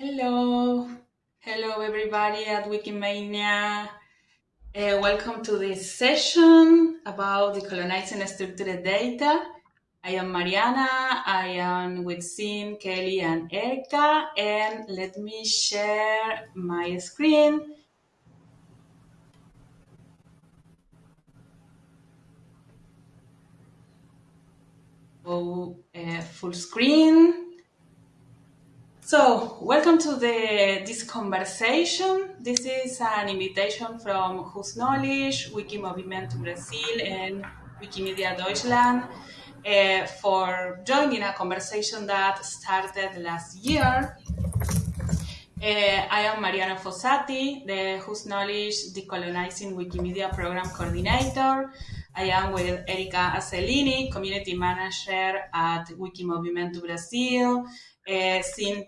Hello, hello everybody at Wikimania. Uh, welcome to this session about decolonizing structured data. I am Mariana, I am with Sin, Kelly, and Erica, and let me share my screen. Oh, uh, full screen. So, welcome to the this conversation. This is an invitation from Whose Knowledge, Wikimovimento Brasil, and Wikimedia Deutschland uh, for joining a conversation that started last year. Uh, I am Mariana Fossati, the Whose Knowledge Decolonizing Wikimedia Program Coordinator. I am with Erika Azzellini, Community Manager at Wikimovimento Brasil, uh, Sin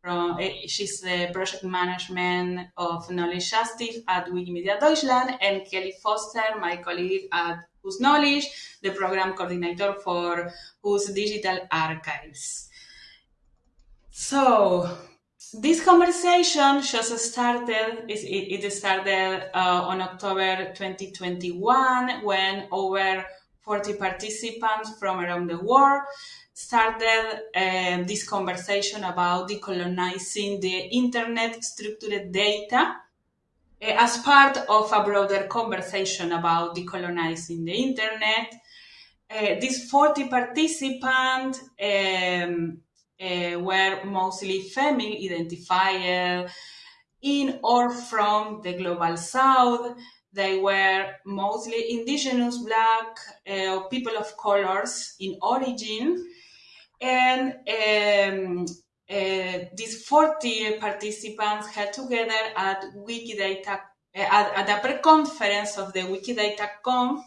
from, uh, she's the project management of knowledge justice at Wikimedia Deutschland, and Kelly Foster, my colleague at Whose Knowledge, the program coordinator for Whose Digital Archives. So, this conversation just started, it, started uh, on October 2021 when over 40 participants from around the world started uh, this conversation about decolonizing the internet structured data uh, as part of a broader conversation about decolonizing the internet. Uh, these 40 participants um, uh, were mostly female identified in or from the global south. They were mostly indigenous, black, uh, people of colors in origin, and um, uh, these 40 participants had together at Wikidata, uh, at, at the pre-conference of the Wikidata Conf,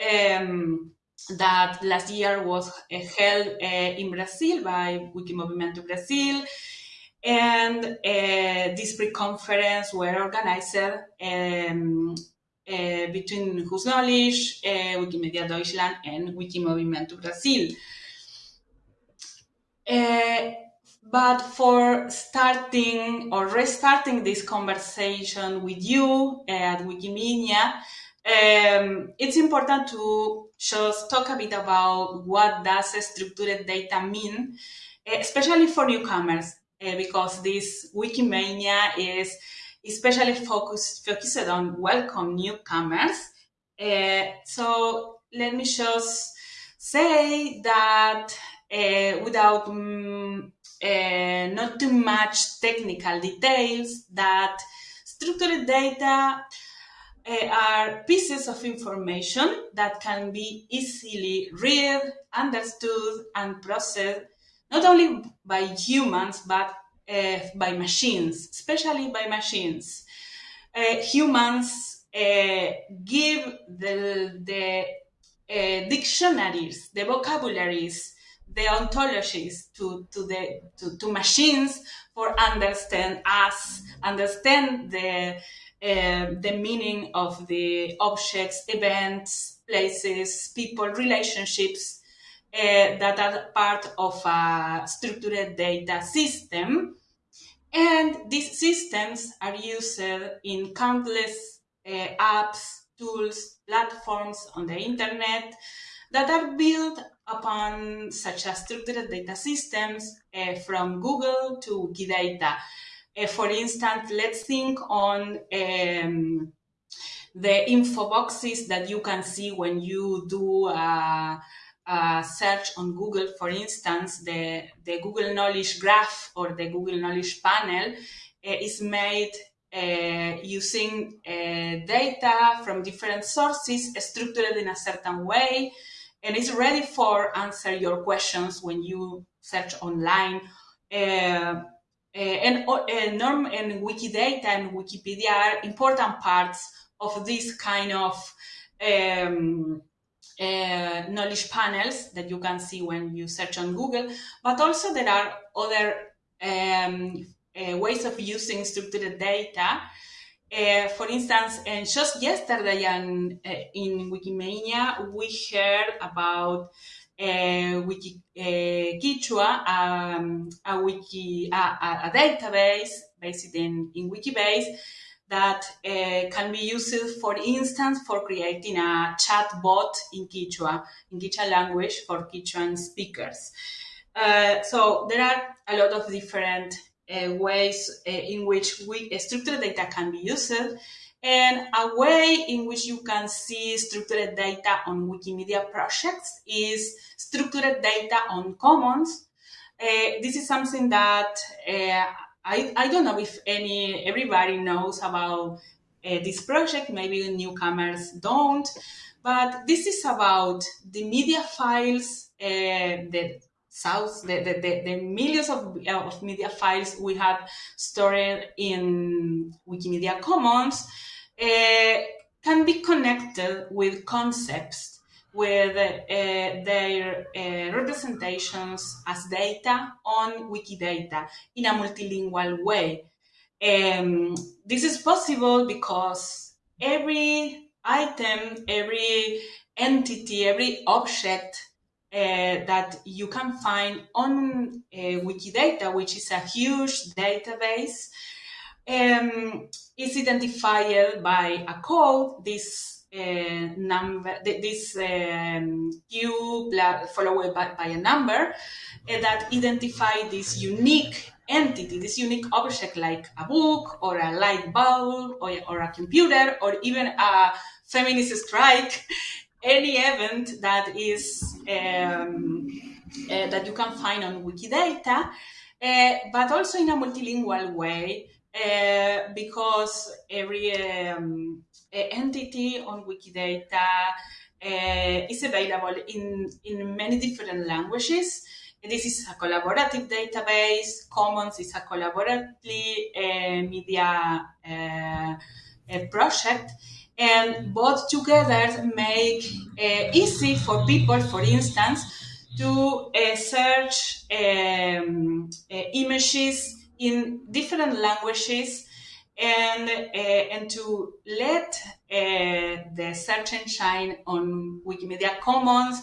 um, that last year was uh, held uh, in Brazil by Wikimovimento Brasil. And uh, this pre-conference were organized um, uh, between Whose Knowledge, Wikimedia Deutschland, and Wikimovimento Brasil. Uh, but for starting or restarting this conversation with you at Wikimedia, um, it's important to just talk a bit about what does structured data mean, especially for newcomers, uh, because this Wikimania is especially focused, focused on welcome newcomers. Uh, so let me just say that uh, without um, uh, not too much technical details that structured data uh, are pieces of information that can be easily read, understood, and processed not only by humans but uh, by machines, especially by machines. Uh, humans uh, give the, the dictionaries, the vocabularies, the ontologies to, to the to, to machines for understand us, understand the uh, the meaning of the objects, events, places, people, relationships uh, that are part of a structured data system. And these systems are used in countless uh, apps, tools, platforms on the internet that are built upon such as structured data systems uh, from Google to Wikidata. Uh, for instance, let's think on um, the info boxes that you can see when you do a, search on Google. For instance, the, the Google Knowledge Graph or the Google Knowledge Panel uh, is made uh, using data from different sources structured in a certain way and it's ready for answer your questions when you search online. Uh, uh, and uh, Norm and Wikidata and Wikipedia are important parts of this kind of um, uh, knowledge panels that you can see when you search on Google. But also there are other um, uh, ways of using structured data uh, for instance, and just yesterday in, uh, in Wikimania, we heard about uh, Wiki um, a wiki, a, a, database based in, in Wikibase that can be used, for instance, for creating a chat bot in Quechua, in Quechua language for Quechuan speakers. So there are a lot of different ways uh, in which we, structured data can be used and a way in which you can see structured data on Wikimedia projects is structured data on commons. Uh, this is something that uh, I, I don't know if any everybody knows about uh, this project. Maybe newcomers don't, but this is about the media files, uh, south, the, the, the, the, millions of, of media files we have stored in Wikimedia Commons uh, can be connected with concepts with uh, their uh, representations as data on Wikidata in a multilingual way. Um, this is possible because every item, every entity, every object uh, that you can find on uh, Wikidata, which is a huge database, um, is identified by a code, this uh, number, this um, Q followed by, by, a number uh, that identify this unique entity, this unique object like a book or a light bulb or, or a computer or even a feminist strike, any event that is um, uh, that you can find on Wikidata, uh, but also in a multilingual way uh, because every um, entity on Wikidata is available in, in many different languages. This is a collaborative database. Commons is a collaborative uh, media project. And both together make uh, easy for people, for instance, to uh, search um, images in different languages and uh, and to let uh, the search engine on Wikimedia Commons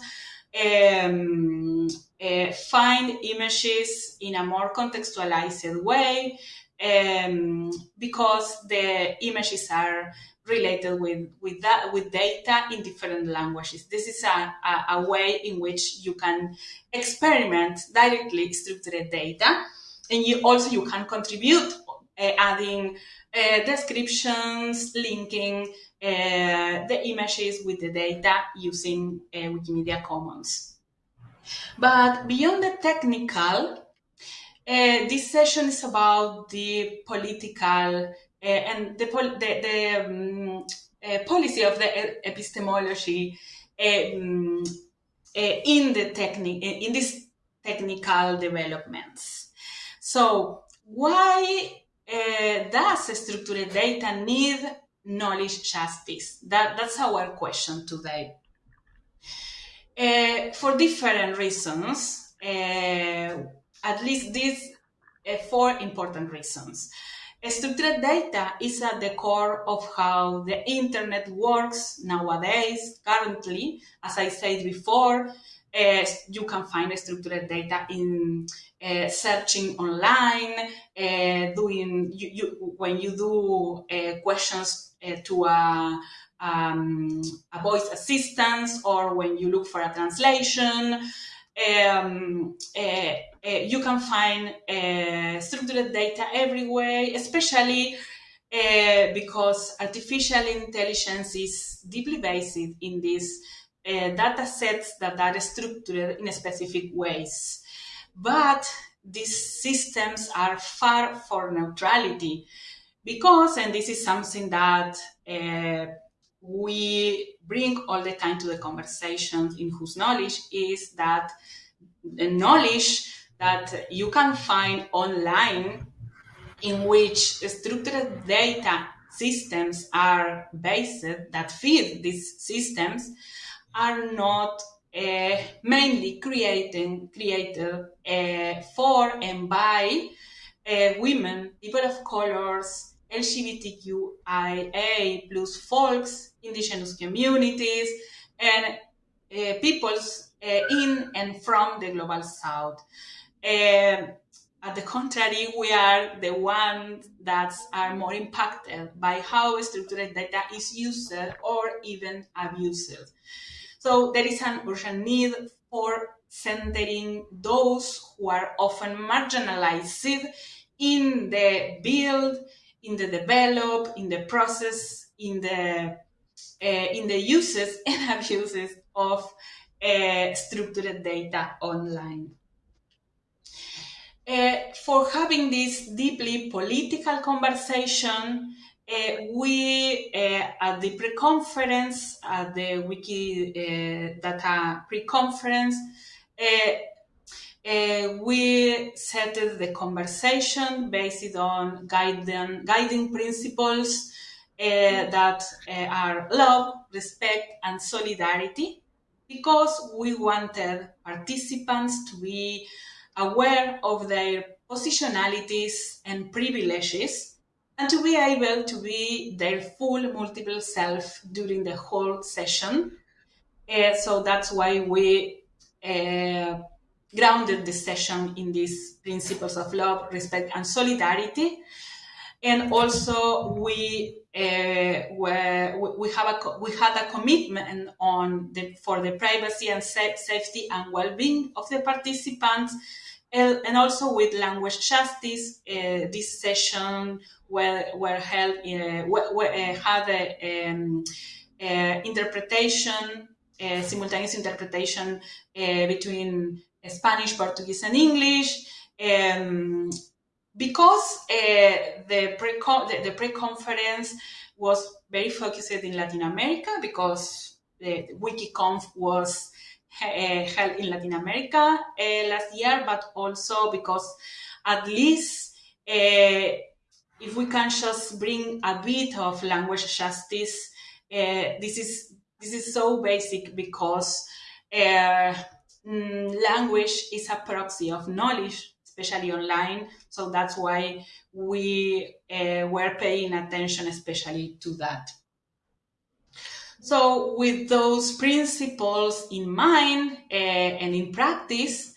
um, uh, find images in a more contextualized way um, because the images are related with with that with data in different languages. This is a, a, a way in which you can experiment directly structured data and you also you can contribute uh, adding uh, descriptions, linking uh, the images with the data using Wikimedia Commons. But beyond the technical, this session is about the political and the, the, the um, policy of the epistemology um, in the technique in these technical developments. So why does structured data need knowledge justice? That, that's our question today. Uh, for different reasons, uh, at least these uh, four important reasons. Structured data is at the core of how the internet works nowadays, currently. As I said before, uh, you can find structured data in uh, searching online, uh, doing you, you, when you do questions to a, um, a voice assistant or when you look for a translation. Um, uh, you can find structured data everywhere, especially because artificial intelligence is deeply based in these uh, data sets that are structured in specific ways. But these systems are far for neutrality because, and this is something that uh, we bring all the time to the conversations in whose knowledge is that the knowledge that you can find online in which structured data systems are based that feed these systems are not uh, mainly creating, created uh, for and by uh, women, people of colors, LGBTQIA plus folks, indigenous communities, and uh, peoples in and from the global south. Um, at the contrary, we are the ones that are more impacted by how structured data is used or even abused. So there is an urgent need for centering those who are often marginalized in the build, in the develop, in the process, in the uh, in the uses and abuses of uh, structured data online. Uh, for having this deeply political conversation, we at the pre-conference, at the Wikidata pre-conference, uh, we set the conversation based on guiding, guiding principles uh, that uh, are love, respect, and solidarity because we wanted participants to be aware of their positionalities and privileges and to be able to be their full multiple self during the whole session. Uh, so that's why we uh, grounded the session in these principles of love, respect, and solidarity. And also, we uh, were, we have a we had a commitment on the for the privacy and safety and well-being of the participants, and also with language justice. Uh, this session were were held uh, were, uh, had a um, uh, interpretation, uh, simultaneous interpretation between Spanish, Portuguese, and English. Um, because uh, the pre the, the pre-conference was very focused in Latin America because the, WikiConf was uh, held in Latin America uh, last year, but also because at least uh, if we can just bring a bit of language justice, uh, this is this is so basic because uh, language is a proxy of knowledge, especially online. So that's why we uh, were paying attention, especially to that. So, with those principles in mind uh, and in practice,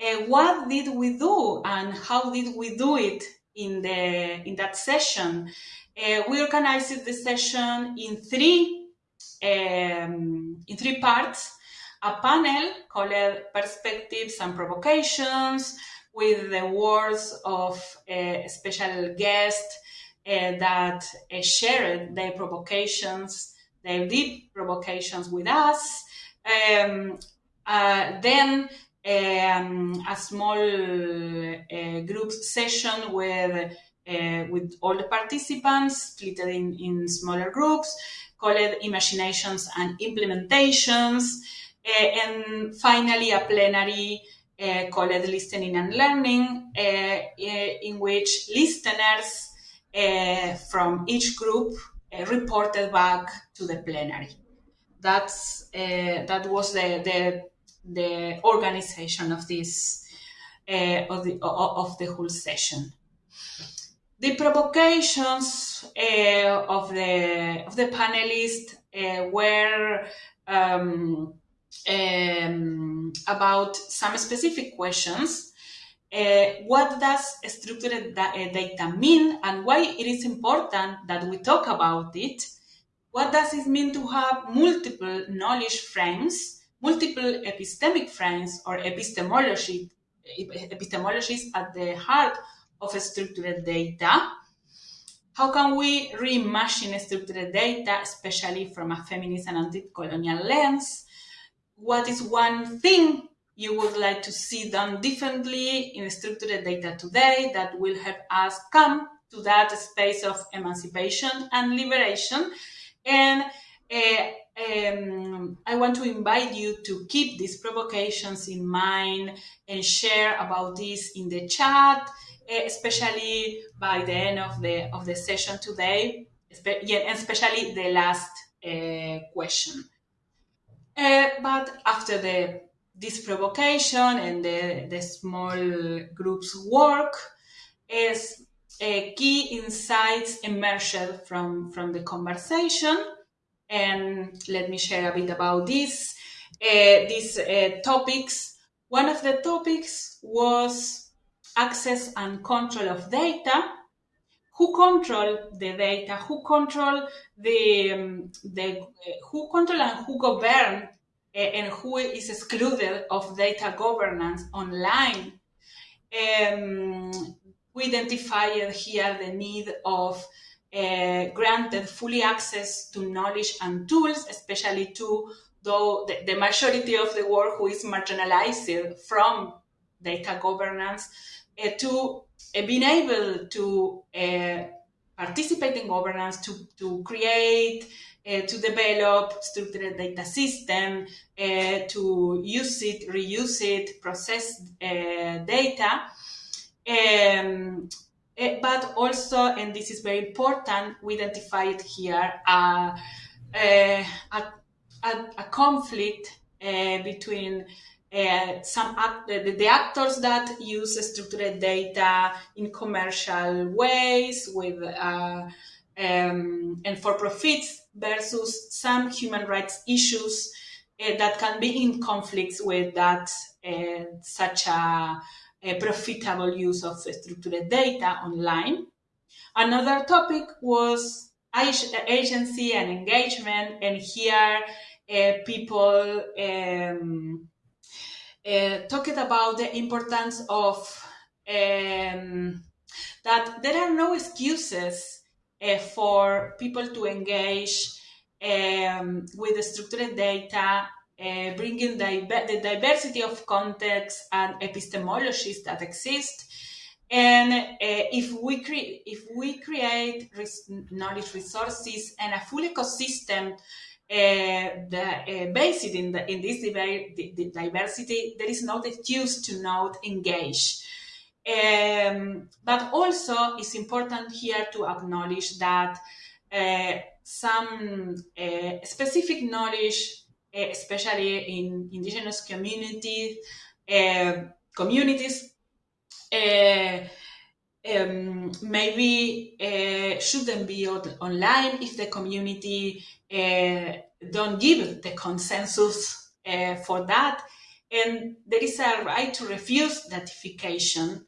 uh, what did we do and how did we do it in the in that session? We organized the session in three um, in three parts a panel called Perspectives and Provocations with the words of a special guest uh, that uh, shared their provocations, their deep provocations with us. Um, uh, then um, a small uh, group session with uh, with all the participants, split in, in smaller groups, called Imaginations and Implementations. And finally, a plenary uh, called Listening and Learning, uh, in which listeners from each group reported back to the plenary. That's that was the, the the organization of this uh, of the of the whole session. The provocations uh, of the of the panelists uh, were um, um, about some specific questions. Uh, what does structured da uh, data mean and why it is important that we talk about it? What does it mean to have multiple knowledge frames, multiple epistemic frames or epistemology, epistemologies at the heart of structured data? How can we reimagine structured data, especially from a feminist and anti-colonial lens? What is one thing you would like to see done differently in structured data today that will help us come to that space of emancipation and liberation. And uh, um, I want to invite you to keep these provocations in mind and share about this in the chat, especially by the end of the of the session today, yeah, especially the last uh, question. Uh, but after the this provocation and the, the small groups work, is uh, key insights emerged from, from the conversation. And let me share a bit about this. these topics. One of the topics was access and control of data. Who control the data? Who control the, um, the uh, who control and who govern uh, and who is excluded of data governance online? Um, we identified here the need of uh, granted fully access to knowledge and tools, especially to though the, the majority of the world who is marginalized from data governance, uh, to uh, being able to uh, participate in governance, to, to create, to develop structured data system, to use it, reuse it, process data. Um, but also, and this is very important, we identified here a, a, a, conflict between uh, some act, the, the, actors that use structured data in commercial ways with uh, um, and for profits versus some human rights issues that can be in conflicts with that such a a profitable use of structured data online. Another topic was agency and engagement, and here uh, people um, uh, talked about the importance of um, that there are no excuses uh, for people to engage um, with structured data uh, bringing the, diversity of contexts and epistemologies that exist. And uh, if we create if we create knowledge resources and a full ecosystem uh, that, uh, based in the, in this the, the diversity, there is no excuse to not engage. Um, but also, it's important here to acknowledge that uh, some uh, specific knowledge Eh, especially in indigenous communities, eh, um, maybe uh, shouldn't be online if the community uh, don't give the consensus uh, for that. And there is a right to refuse datafication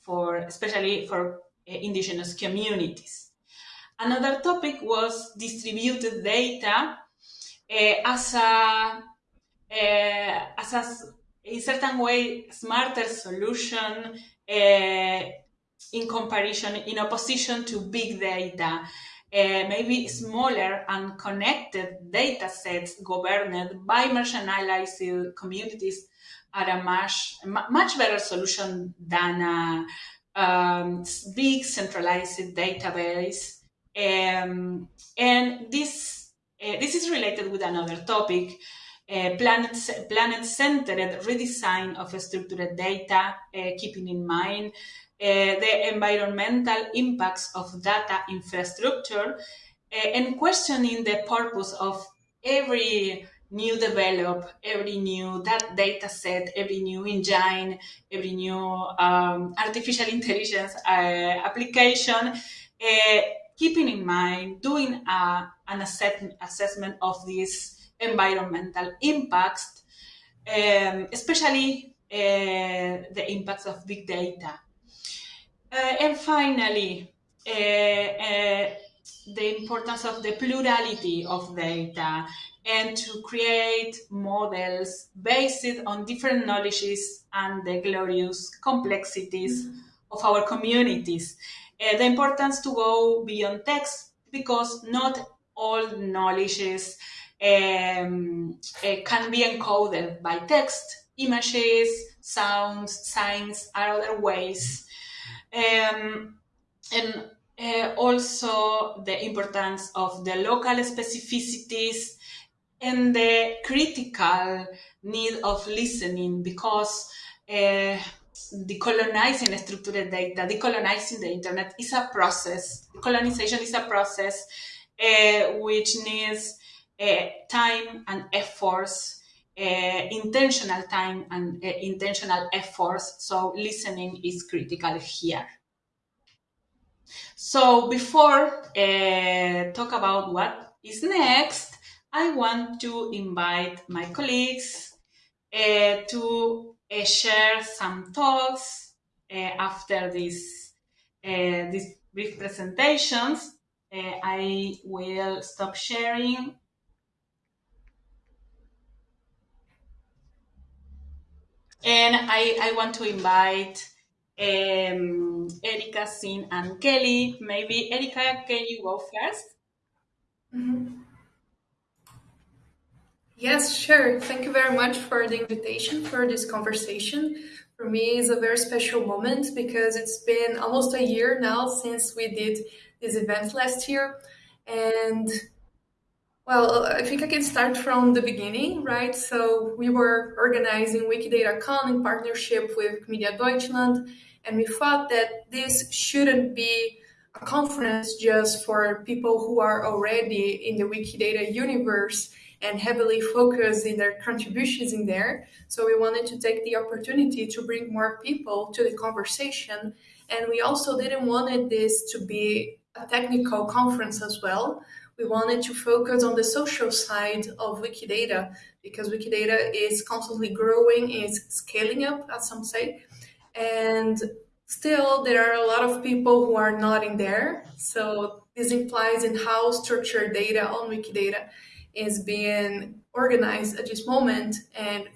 for, especially for indigenous communities. Another topic was distributed data uh, as a uh, as a in certain way smarter solution uh, in comparison in opposition to big data. Uh, maybe smaller and connected data sets governed by marginalized communities are a much, much better solution than a um, big centralized database. Um, and this uh, this is related with another topic, uh, planet, planet-centered redesign of structured data, uh, keeping in mind the environmental impacts of data infrastructure and questioning the purpose of every new develop, every new that data set, every new engine, every new um, artificial intelligence uh, application, uh, keeping in mind doing a, an assessment of these environmental impacts, um, especially uh, the impacts of big data. Uh, and finally, uh, uh, the importance of the plurality of data and to create models based on different knowledges and the glorious complexities mm of our communities. Uh, the importance to go beyond text because not all knowledges um, can be encoded by text, images, sounds, signs, are other ways. Um, and uh, also the importance of the local specificities and the critical need of listening because uh, decolonizing structured data, decolonizing the internet is a process. Colonization is a process uh, which needs time and efforts, uh, intentional time and uh, intentional efforts. So listening is critical here. So before uh, talk about what is next, I want to invite my colleagues uh, to uh, share some thoughts uh, after this, uh, these brief presentations. Uh, I will stop sharing. And I, I want to invite um, Erica, Sin, and Kelly. Maybe Erica, can you go 1st mm -hmm. Yes, sure. Thank you very much for the invitation for this conversation. For me, it's a very special moment because it's been almost a year now since we did this event last year. And well, I think I can start from the beginning, right? So we were organizing Wikidata in partnership with Media Deutschland, and we thought that this shouldn't be a conference just for people who are already in the Wikidata universe and heavily focused in their contributions in there. So we wanted to take the opportunity to bring more people to the conversation. And we also didn't want this to be a technical conference as well. We wanted to focus on the social side of Wikidata because Wikidata is constantly growing, is scaling up, as some say. And still, there are a lot of people who are not in there. So this implies in how structured data on Wikidata is being organized at this moment and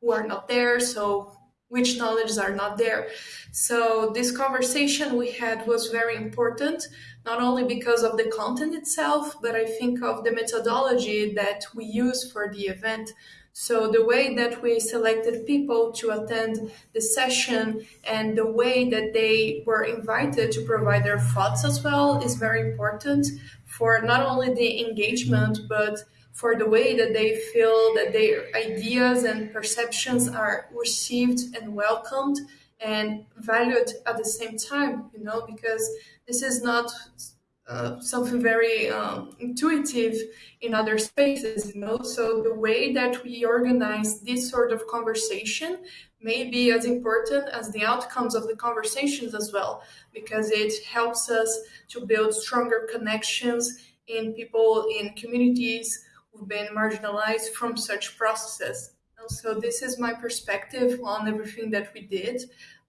who are not there. So which knowledges are not there. So this conversation we had was very important, not only because of the content itself, but I think of the methodology that we use for the event. So the way that we selected people to attend the session and the way that they were invited to provide their thoughts as well is very important for not only the engagement, but for the way that they feel that their ideas and perceptions are received and welcomed and valued at the same time, you know, because this is not uh, something very um, intuitive in other spaces, you know. So the way that we organize this sort of conversation may be as important as the outcomes of the conversations as well, because it helps us to build stronger connections in people in communities been marginalized from such processes. So this is my perspective on everything that we did.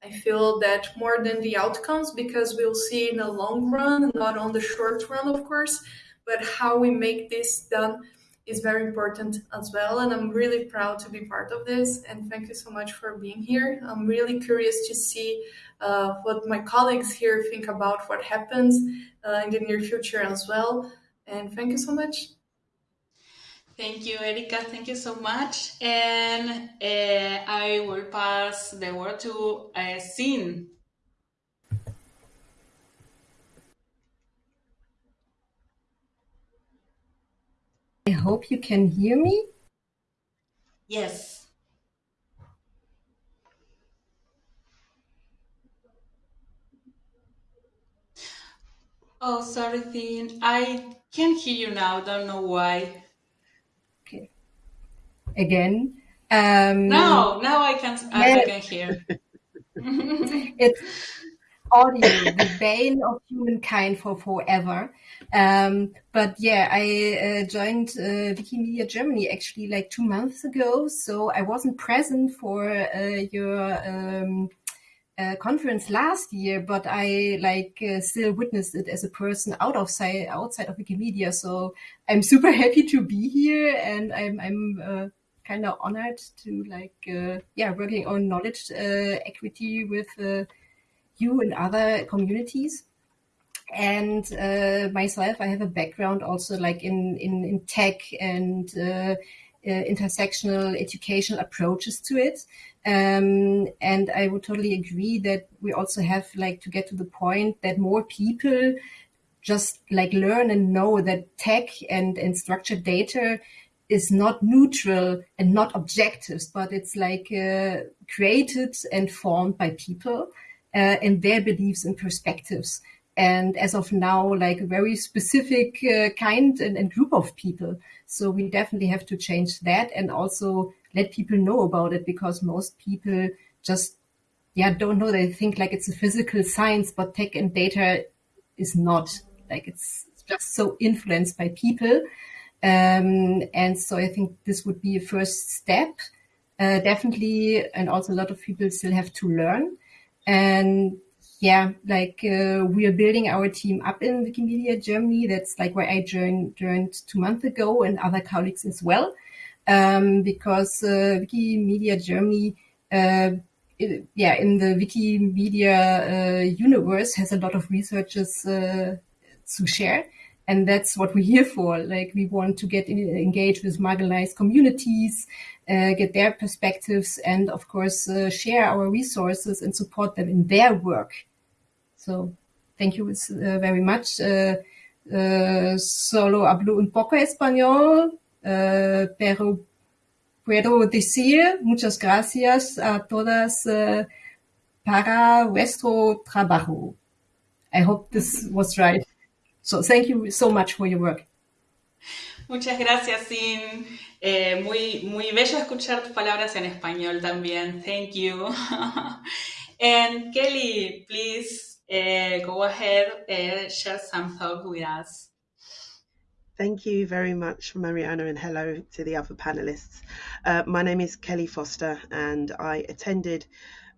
I feel that more than the outcomes, because we'll see in the long run, not on the short run, of course, but how we make this done is very important as well. And I'm really proud to be part of this. And thank you so much for being here. I'm really curious to see uh, what my colleagues here think about what happens uh, in the near future as well. And thank you so much. Thank you, Erika. Thank you so much. And uh, I will pass the word to uh, Sin. I hope you can hear me. Yes. Oh, sorry, Sin. I can't hear you now. Don't know why again. Um, no, now I can, I can hear. it's audio, the bane of humankind for forever. Um, but yeah, I uh, joined uh, Wikimedia Germany actually like two months ago, so I wasn't present for uh, your um, uh, conference last year, but I like uh, still witnessed it as a person out of side, outside of Wikimedia. So I'm super happy to be here, and I'm I'm uh, kind of honored to like uh, yeah working on knowledge uh, equity with uh, you and other communities. And uh, myself i have a background also like in in, in tech and uh, uh, intersectional educational approaches to it. Um, and i would totally agree that we also have like to get to the point that more people just like learn and know that tech and and structured data is not neutral and not objectives, but it's like uh, created and formed by people uh, and their beliefs and perspectives. And as of now, like a very specific uh, kind and, and, group of people. So we definitely have to change that and also let people know about it because most people just, yeah, don't know. They think like it's a physical science, but tech and data is not like it's just so influenced by people Um, and so I think this would be a first step. Uh, definitely, and also a lot of people still have to learn. And yeah, like uh, we are building our team up in Wikimedia Germany. That's like where I joined, joined two months ago, and other colleagues as well, um, because uh, Wikimedia Germany. Uh, it, yeah, in the Wikimedia uh, universe has a lot of researchers uh, to share and that's what we're here for. Like we want to get engaged with marginalized communities, uh, get their perspectives, and of course uh, share our resources and support them in their work. So thank you uh, very much. Uh, uh, solo hablo un poco español, uh, pero puedo decir muchas gracias a todas para vuestro trabajo. I hope this was right. So thank you so much for your work. Muchas gracias, Sin. Eh, muy, muy bello escuchar tus palabras en español también. Thank you. and Kelly, please uh, go ahead and share some thoughts with us. Thank you very much, Mariana, and hello to the other panelists. Uh, my name is Kelly Foster, and I attended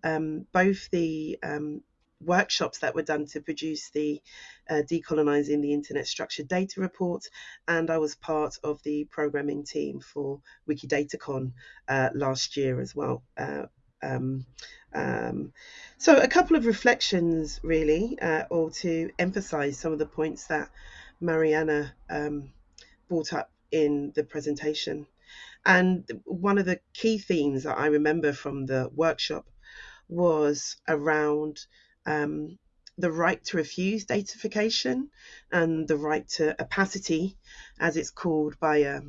um, both the um, workshops that were done to produce the uh, Decolonizing the Internet Structured Data report, and I was part of the programming team for WikiDataCon uh, last year as well. Uh, um, um, so, a couple of reflections really, uh, or to emphasize some of the points that Mariana um, brought up in the presentation. And one of the key themes that I remember from the workshop was around um, the right to refuse datification and the right to opacity, as it's called by a,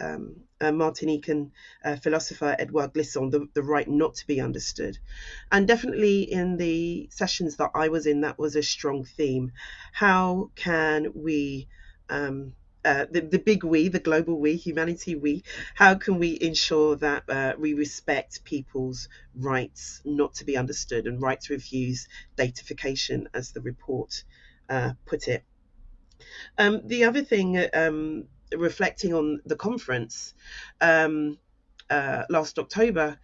um, a Martinican uh, philosopher, Edouard Glissant, the, the right not to be understood. And definitely in the sessions that I was in, that was a strong theme. How can we um, uh, the, the big we, the global we, humanity we, how can we ensure that uh, we respect people's rights not to be understood and right to refuse datafication, as the report uh, put it? Um, the other thing, um, reflecting on the conference um, uh, last October,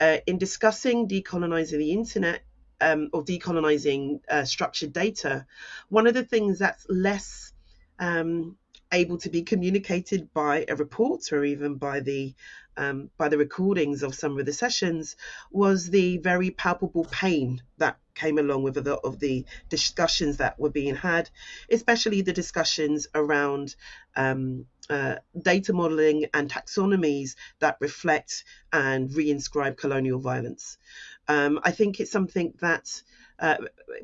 uh, in discussing decolonizing the internet, um, or decolonizing uh, structured data, one of the things that's less um, able to be communicated by a report or even by the um, by the recordings of some of the sessions was the very palpable pain that came along with the of the discussions that were being had, especially the discussions around um, uh, data modeling and taxonomies that reflect and reinscribe colonial violence. Um, I think it's something that uh,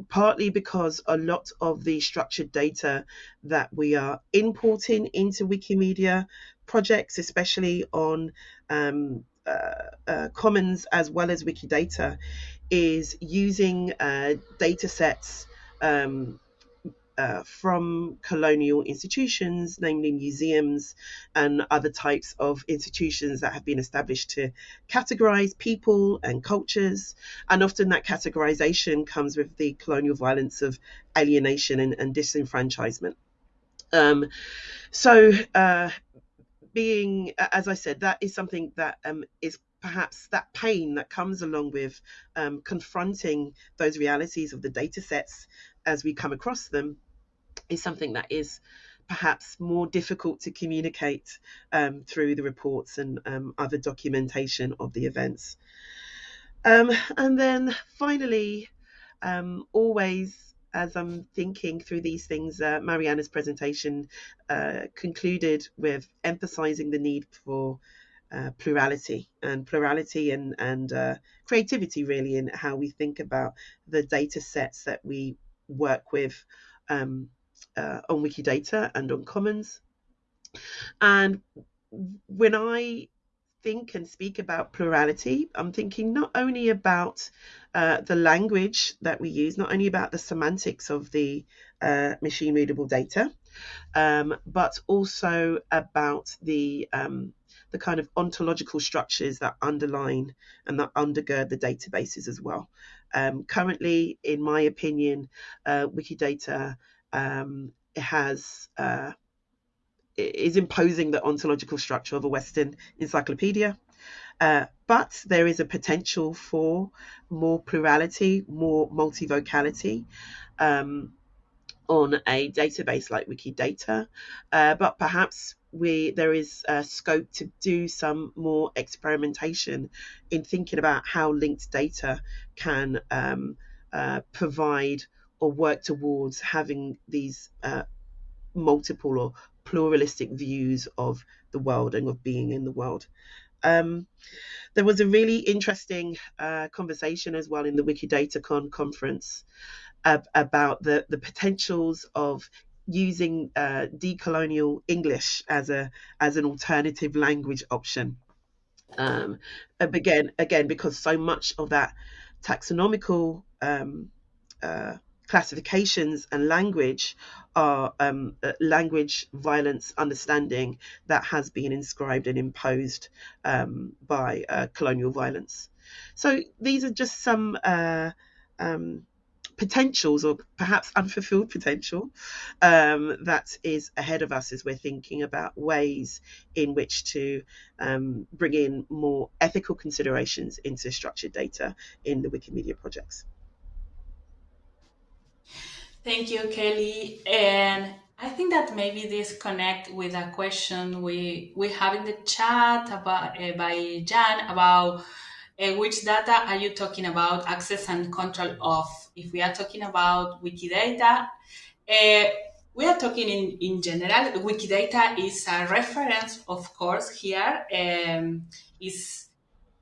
partly because a lot of the structured data that we are importing into Wikimedia projects, especially on um, uh, uh, Commons as well as Wikidata, is using uh, data sets um, uh, from colonial institutions, namely museums and other types of institutions that have been established to categorize people and cultures. And often that categorization comes with the colonial violence of alienation and, and disenfranchisement. Um, so, uh, being, as I said, that is something that um, is perhaps that pain that comes along with um, confronting those realities of the data sets as we come across them is something that is perhaps more difficult to communicate um, through the reports and um, other documentation of the events. Um, and then finally, um, always as I'm thinking through these things, uh, Mariana's presentation uh, concluded with emphasizing the need for uh, plurality and plurality and, and uh, creativity, really, in how we think about the data sets that we work with um, uh, on Wikidata and on Commons. And when I think and speak about plurality, I'm thinking not only about uh, the language that we use, not only about the semantics of the uh, machine readable data, um, but also about the um, the kind of ontological structures that underline and that undergird the databases as well. Um, currently, in my opinion, uh, Wikidata um, has uh, is imposing the ontological structure of a Western encyclopedia. Uh, but there is a potential for more plurality, more multivocality um, on a database like Wikidata. Uh, but perhaps we there is a scope to do some more experimentation in thinking about how linked data can um, uh, provide or work towards having these uh, multiple or pluralistic views of the world and of being in the world. Um, there was a really interesting uh, conversation as well in the WikidataCon conference about the, the potentials of using uh, decolonial English as a as an alternative language option. Um, again, again, because so much of that taxonomical um, uh, classifications and language are um, uh, language violence understanding that has been inscribed and imposed um, by uh, colonial violence. So these are just some uh, um, potentials or perhaps unfulfilled potential um, that is ahead of us as we're thinking about ways in which to um, bring in more ethical considerations into structured data in the Wikimedia projects. Thank you, Kelly. And I think that maybe this connect with a question we we have in the chat about uh, by Jan about uh, which data are you talking about access and control of? If we are talking about Wikidata, uh, we are talking in, in general. Wikidata is a reference, of course, here um, is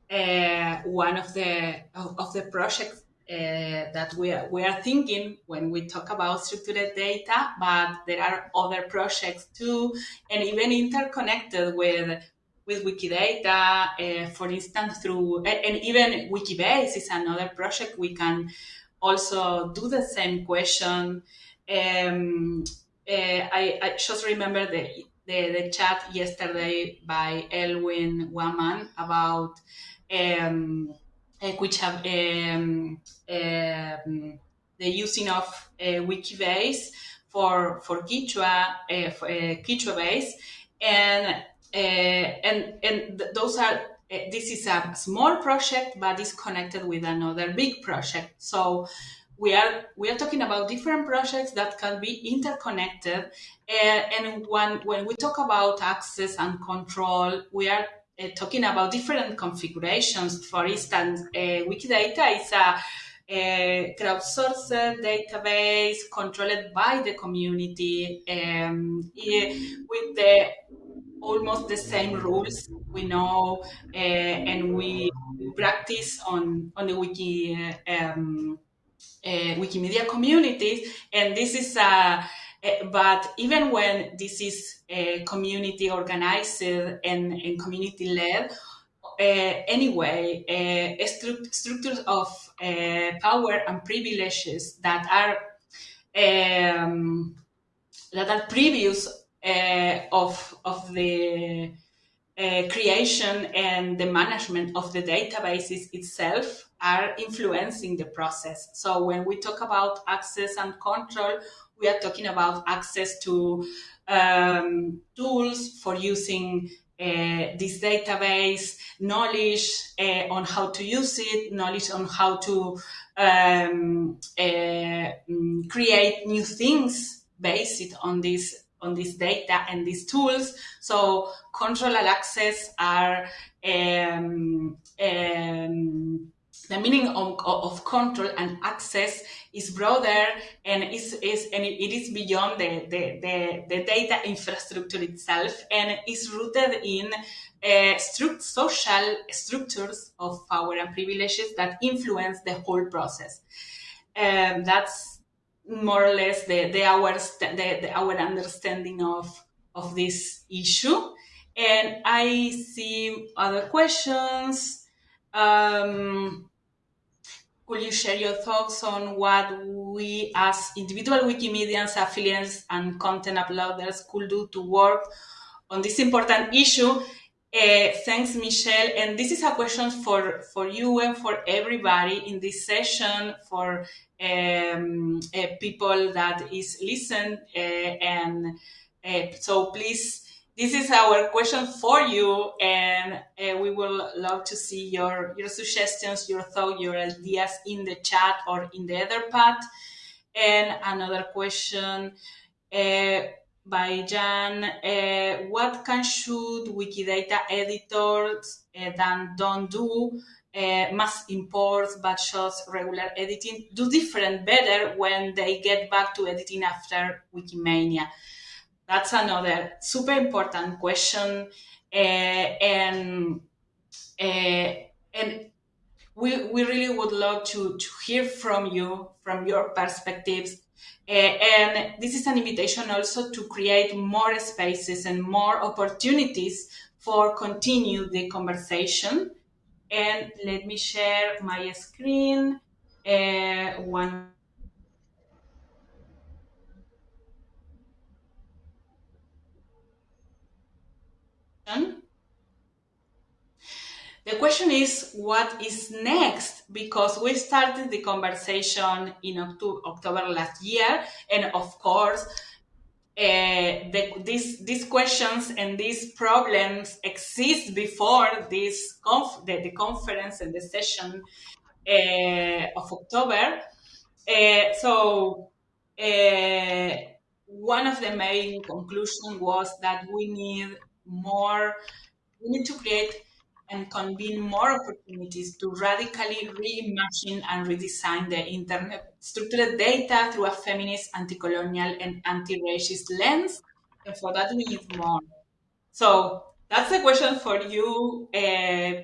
uh, one of the of, of the projects uh, that we are, we are thinking when we talk about structured data, but there are other projects too, and even interconnected with with Wikidata, uh, for instance, through, and even Wikibase is another project. We can also do the same question. Um, uh, I, I, just remember the, the, the, chat yesterday by Elwin Huaman about um, which have um, um, the using of uh, Wikibase for for Quechua uh, for, uh, Quechua base. And and and th- those are this is a small project but it's connected with another big project. So we are we are talking about different projects that can be interconnected. Uh, and when when we talk about access and control we are uh, talking about different configurations for instance uh, wikidata is a a crowdsourced database controlled by the community um, with the almost the same rules we know uh, and we practice on on the wiki um, uh, Wikimedia communities, and this is a. Uh, but even when this is a community organized and, and community led, uh, anyway, stru- structures of power and privileges that are um, that are previous of of the uh, creation and the management of the databases itself are influencing the process. So when we talk about access and control, we are talking about access to um, tools for using uh, this database, knowledge uh, on how to use it, knowledge on how to um, uh, mm, create new things based on this on this data and these tools. So control and access are um, um, the meaning of, of, control and access is broader and is, is and it is beyond the, the, the, the, data infrastructure itself and is rooted in uh, stru- social structures of power and privileges that influence the whole process. Um, that's more or less the, the our the, the, our understanding of of this issue. And I see other questions. Um, could you share your thoughts on what we as individual Wikimedians, affiliates, and content uploaders could do to work on this important issue? Uh, thanks, Michelle. And this is a question for, for you and for everybody in this session, for um, uh, people that is listen uh, and uh, so please this is our question for you, and uh, we will love to see your your suggestions, your thoughts, your ideas in the chat or in the other part. And another question uh, by Jan: uh, What can should Wikidata editors uh, that don't do uh, mass imports but just regular editing do different better when they get back to editing after Wikimania? That's another super important question, uh, and uh, and we we really would love to to hear from you from your perspectives. Uh, and this is an invitation also to create more spaces and more opportunities for continue the conversation and let me share my screen. Uh, one The question is, what is next? Because we started the conversation in October last year, and of course, uh, the, these these questions and these problems exist before this conf- the, the conference and the session uh, of October. Uh, so one of the main conclusions was that we need more. We need to create and convene more opportunities to radically reimagine and redesign the internet structured data through a feminist, anti-colonial, and anti-racist lens. And for that, we need more. So that's the question for you uh, uh,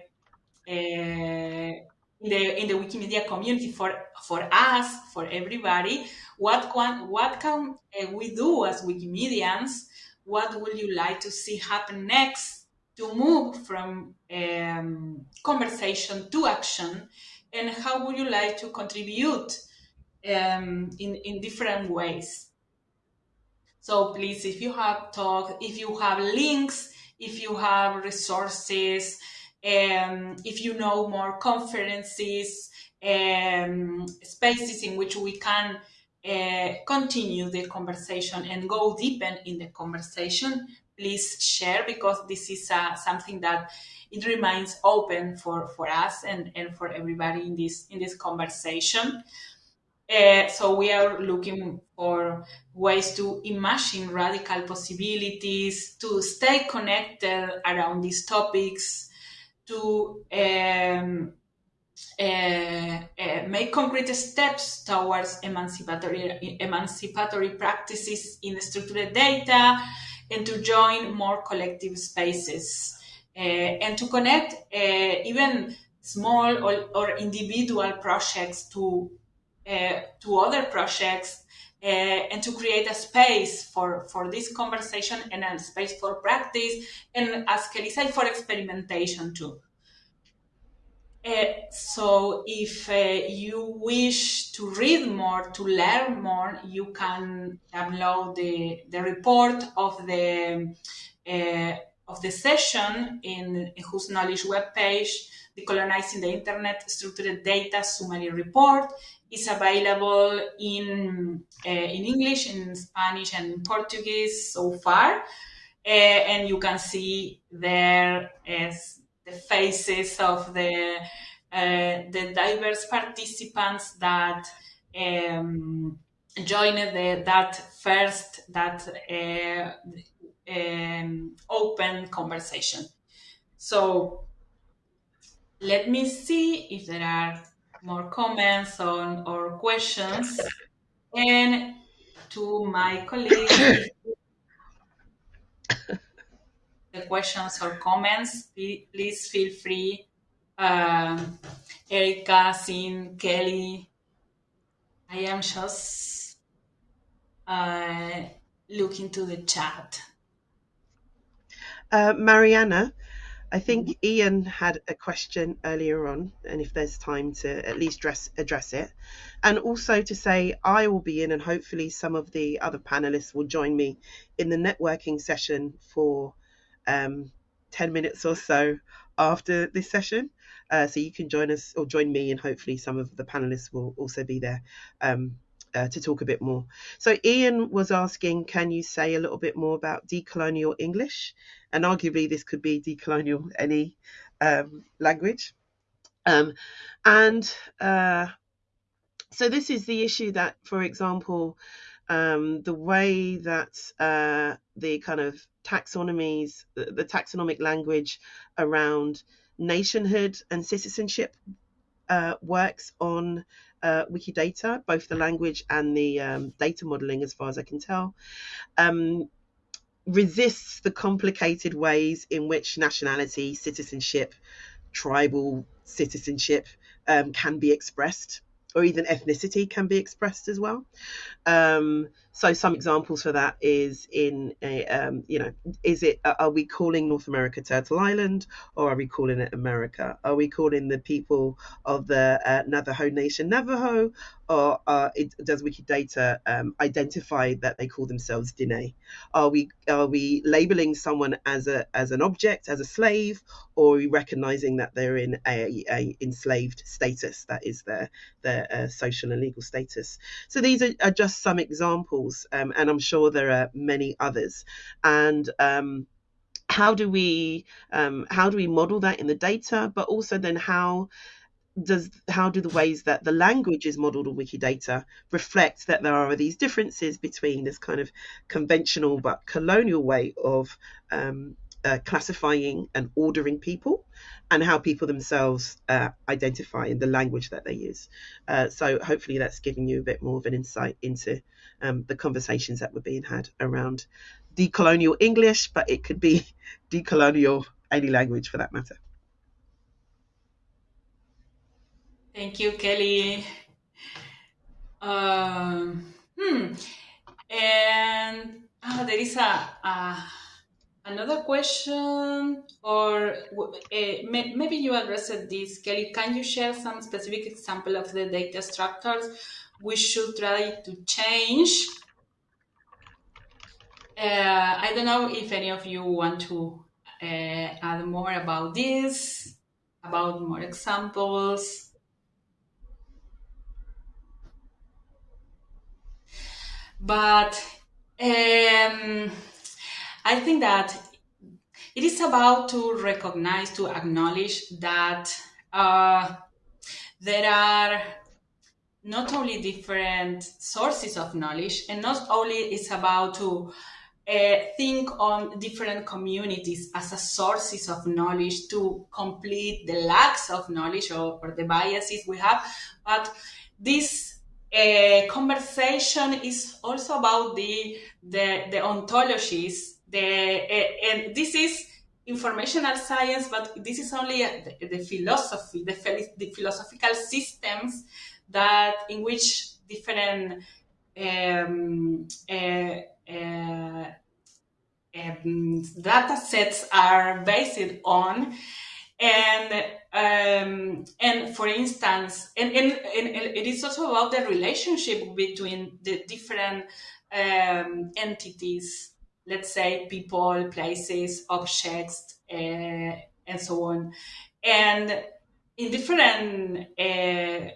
in the in the Wikimedia community for for us, for everybody. What can what can uh, we do as Wikimedians? What would you like to see happen next? to move from um, conversation to action and how would you like to contribute um, in, in different ways so please if you have talk if you have links if you have resources um, if you know more conferences um, spaces in which we can uh, continue the conversation and go deepen in the conversation please share because this is uh, something that it remains open for, for us and, and for everybody in this in this conversation. Uh, so we are looking for ways to imagine radical possibilities, to stay connected around these topics, to um, uh, uh, make concrete steps towards emancipatory emancipatory practices in the structured data, and to join more collective spaces uh, and to connect even small or, or, individual projects to to other projects and to create a space for, for this conversation and a space for practice and as Kelly said for experimentation too. Uh, so if uh, you wish to read more, to learn more, you can download the, the report of the uh, of the session in, in whose knowledge webpage, Decolonizing the Internet Structured Data Summary Report is available in uh, in English, in Spanish, and in Portuguese so far. Uh, and you can see there as the faces of the uh, the diverse participants that um, joined the, that first that uh, um, open conversation. So let me see if there are more comments on or questions. And to my colleagues, the questions or comments, please feel free. Uh, Erica, Sin, Kelly. I am just uh, looking to the chat. Uh, Mariana, I think. Ian had a question earlier on, and if there's time to at least address it. And also to say I will be in, and hopefully some of the other panelists will join me in the networking session for um, 10 minutes or so after this session. Uh, so you can join us or join me, and hopefully some of the panelists will also be there um, uh, to talk a bit more. So Ian was asking, can you say a little bit more about decolonial English? And arguably, this could be decolonial any um, language. Um, and uh, so this is the issue that, for example, um, the way that uh, the kind of taxonomies, the, taxonomic language around nationhood and citizenship uh, works on uh, Wikidata, both the language and the um, data modeling, as far as I can tell, um, resists the complicated ways in which nationality, citizenship, tribal citizenship um, can be expressed or even ethnicity can be expressed as well. Um, so some examples for that is in a, um, you know, is it are we calling North America Turtle Island or are we calling it America? Are we calling the people of the uh, Navajo Nation Navajo or uh, it, does Wikidata um, identify that they call themselves Diné? Are we are we labeling someone as a as an object, as a slave, or are we recognizing that they're in a, a enslaved status? That is their their uh, social and legal status. So these are, are just some examples, um, and I'm sure there are many others. And um, how do we um, how do we model that in the data, but also then how does how do the ways that the language is modeled on Wikidata reflect that there are these differences between this kind of conventional but colonial way of um, uh, classifying and ordering people and how people themselves uh, identify in the language that they use. Uh, so hopefully that's giving you a bit more of an insight into um, the conversations that were being had around decolonial English, but it could be decolonial any language for that matter. Thank you, Kelly. Um, hmm. And oh, there is a, a another question, or uh, maybe you addressed this, Kelly. Can you share some specific example of the data structures we should try to change? Uh, I don't know if any of you want to uh, add more about this, about more examples. But um, I think that it is about to recognize, to acknowledge that uh, there are not only different sources of knowledge, and not only it's about to uh, think on different communities as a sources of knowledge to complete the lacks of knowledge or, or the biases we have, but this a conversation is also about the the, the ontologies. The uh, and this is informational science, but this is only the, the philosophy, the, the philosophical systems that in which different um, uh, uh, um, data sets are based on. And um, and for instance and, and, and, it is also about the relationship between the different um, entities let's say people places objects uh, and so on. And in different uh,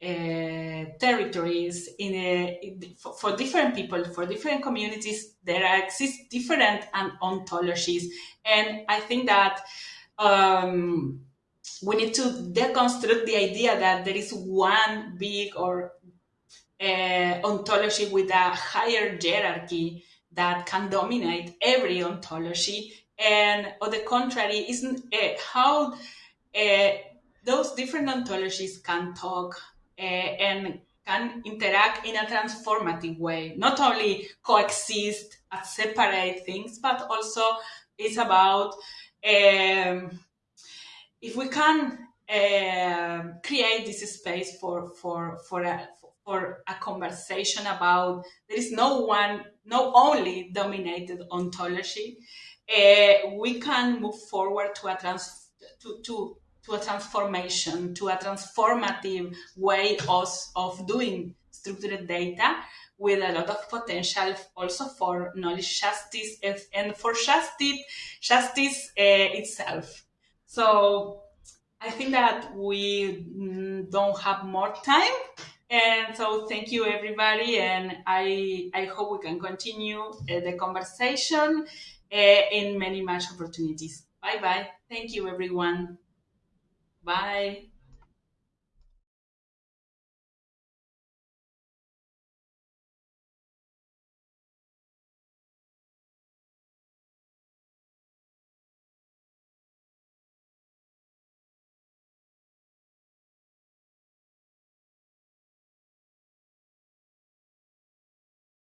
territories in, a, for, for, different people for different communities there exist different and ontologies. And i think that um, we need to deconstruct the idea that there is one big or uh, ontology with a higher hierarchy that can dominate every ontology. And on the contrary isn't uh, how uh, those different ontologies can talk uh, and can interact in a transformative way. Not only coexist as separate things but also it's about um, if we can uh, create this space for for for a for a conversation about there is no one, no only dominated ontology, uh, we can move forward to a trans to, to to a transformation, to a transformative way of, of doing structured data with a lot of potential also for knowledge justice and for justice, justice uh, itself. So I think that we mm, don't have more time. And so thank you everybody. And I, I hope we can continue uh, the conversation uh, in many much opportunities. Bye bye. Thank you everyone. Bye.